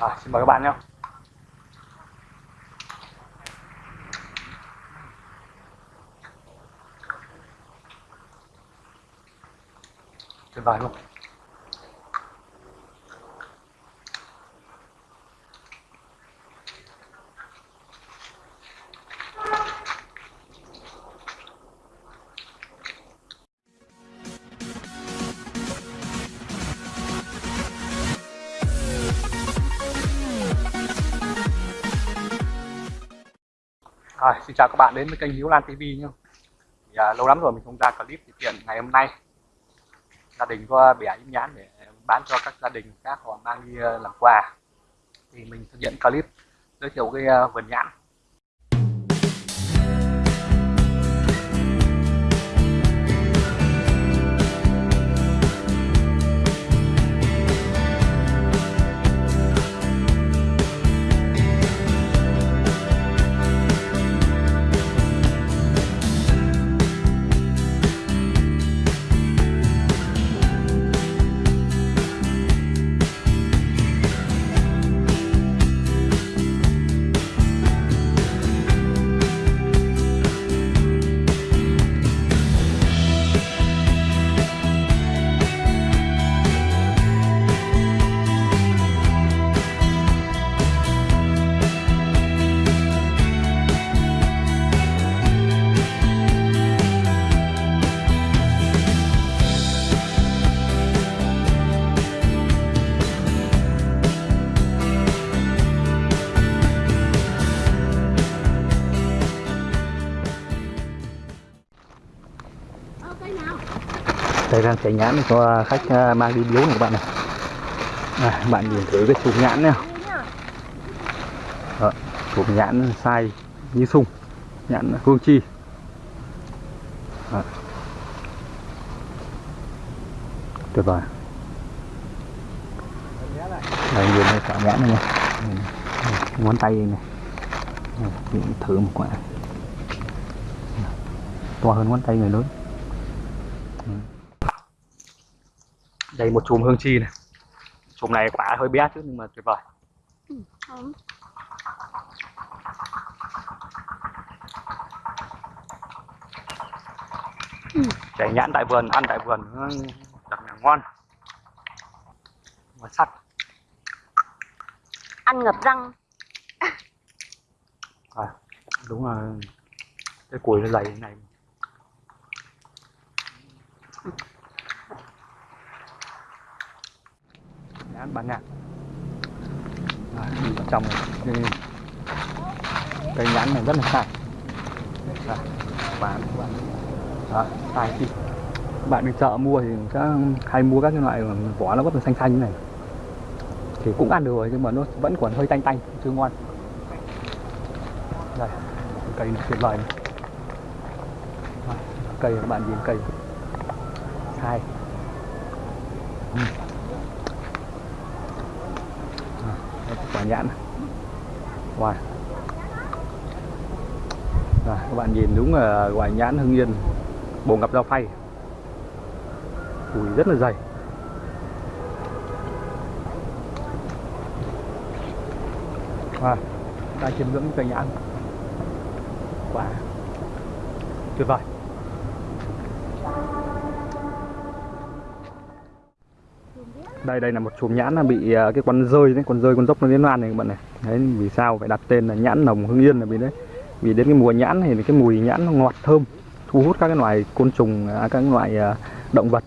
à, xin mời các bạn nhé. Tuyệt vời luôn. À, xin chào các bạn đến với kênh Hiếu Lan TV nhé. Thì, à, lâu lắm rồi mình không ra clip thì tiện ngày hôm nay gia đình có bẻ im nhãn để bán cho các gia đình khác họ mang đi à, làm quà thì mình thực hiện clip giới thiệu cái uh, vườn nhãn đây đang chạy nhãn cho khách à, mang đi biếu này các bạn này. À, bạn nhìn thử cái chùm nhãn này Đó, chùm nhãn sai như sung nhãn hương chi. Đó. tuyệt vời. Đây nhìn thấy quả nhãn này nha ngón tay này. Thử một quả. To hơn ngón tay người lớn. Đây một chùm hương chi này. Chùm này quả hơi bé chứ nhưng mà tuyệt vời. Ừ, chảy nhãn tại vườn ăn tại vườn thật là ngon. Ngon sắc. Ăn ngập răng. À, đúng là cái củi nó dày thế này án bán nhãn à, trong cái cây nhãn này rất là sai à, bán bạn sai chi bạn đi chợ mua thì các hay mua các cái loại vỏ nó rất là xanh xanh như này. Thì cũng ăn được rồi nhưng mà nó vẫn còn hơi tanh tanh chưa ngon. Đây cây này tuyệt vời. Này cây các bạn nhìn cây. Sai uhm. Ừ. À, đây, quả nhãn wow. Các bạn nhìn đúng là quả nhãn hưng yên, bồ ngập dao phay. Ui, rất là dày. Wow. đang chiêm ngưỡng cây nhãn. Quả tuyệt vời. Đây đây là một chùm nhãn là bị à, cái con rơi đấy con rơi con dốc nó liên loan này các bạn này. Đấy vì sao phải đặt tên là nhãn nồng hương yên là vì đấy. Vì đến cái mùa nhãn thì cái mùi nhãn nó ngọt thơm thu hút các cái loài côn trùng à, các loại à, động vật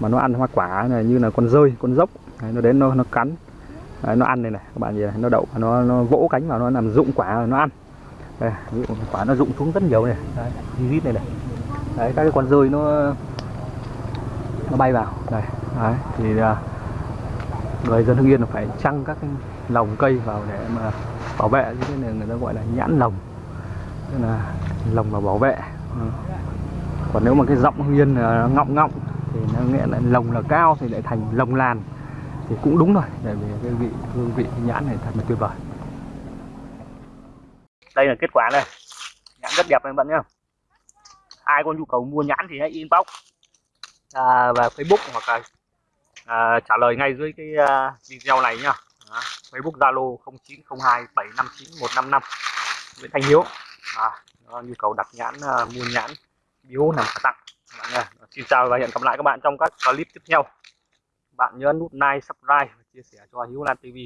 mà nó ăn hoa quả này như là con rơi con dốc. Đấy, nó đến nó nó cắn. Đấy, nó ăn này này các bạn nhìn này nó đậu nó nó vỗ cánh vào nó làm rụng quả rồi nó ăn. Đây, quả nó rụng xuống rất nhiều này. Đấy, này này. Đấy các cái con rơi nó nó bay vào đây đấy, thì uh, người dân hưng yên phải trăng các cái lồng cây vào để mà bảo vệ như thế này người ta gọi là nhãn lồng. Tức là lồng và bảo vệ. Còn nếu mà cái giọng hưng yên là ngọng ngọng thì nó nghĩa là lồng là cao thì lại thành lồng làn thì cũng đúng rồi tại vì cái vị hương vị nhãn này thật là tuyệt vời. Đây là kết quả này nhãn rất đẹp này bạn nhá. Ai có nhu cầu mua nhãn thì hãy inbox à, và facebook hoặc là à, trả lời ngay dưới cái uh, video này nhá. Đó, Facebook Zalo 0902 759 155 Nguyễn Thanh Hiếu. À, đó, nhu cầu đặt nhãn uh, mua nhãn biếu nằm tặng bạn nha. xin chào và hẹn gặp lại các bạn trong các clip tiếp theo. Bạn nhớ nút like subscribe và chia sẻ cho Hiếu Lan TV